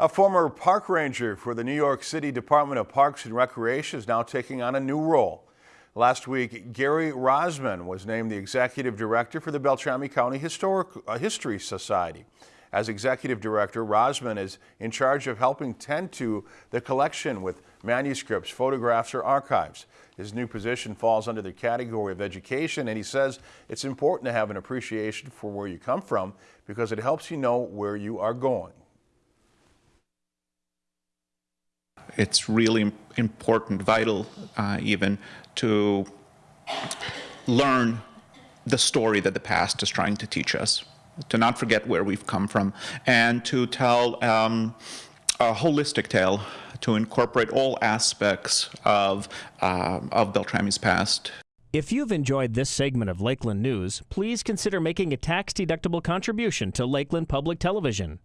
A former park ranger for the New York City Department of Parks and Recreation is now taking on a new role. Last week, Gary Rosman was named the executive director for the Beltrami County Historic uh, History Society. As executive director, Rosman is in charge of helping tend to the collection with manuscripts, photographs, or archives. His new position falls under the category of education, and he says it's important to have an appreciation for where you come from because it helps you know where you are going. It's really important, vital uh, even, to learn the story that the past is trying to teach us, to not forget where we've come from, and to tell um, a holistic tale, to incorporate all aspects of, uh, of Beltrami's past. If you've enjoyed this segment of Lakeland News, please consider making a tax-deductible contribution to Lakeland Public Television.